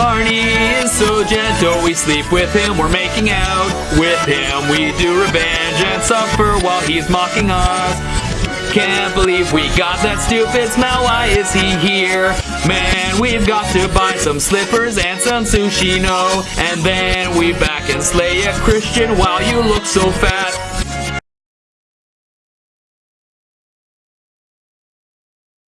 Barney is so gentle, we sleep with him, we're making out with him. We do revenge and suffer while he's mocking us. Can't believe we got that stupid smell, why is he here? Man, we've got to buy some slippers and some sushi, no. And then we back and slay a Christian while you look so fat.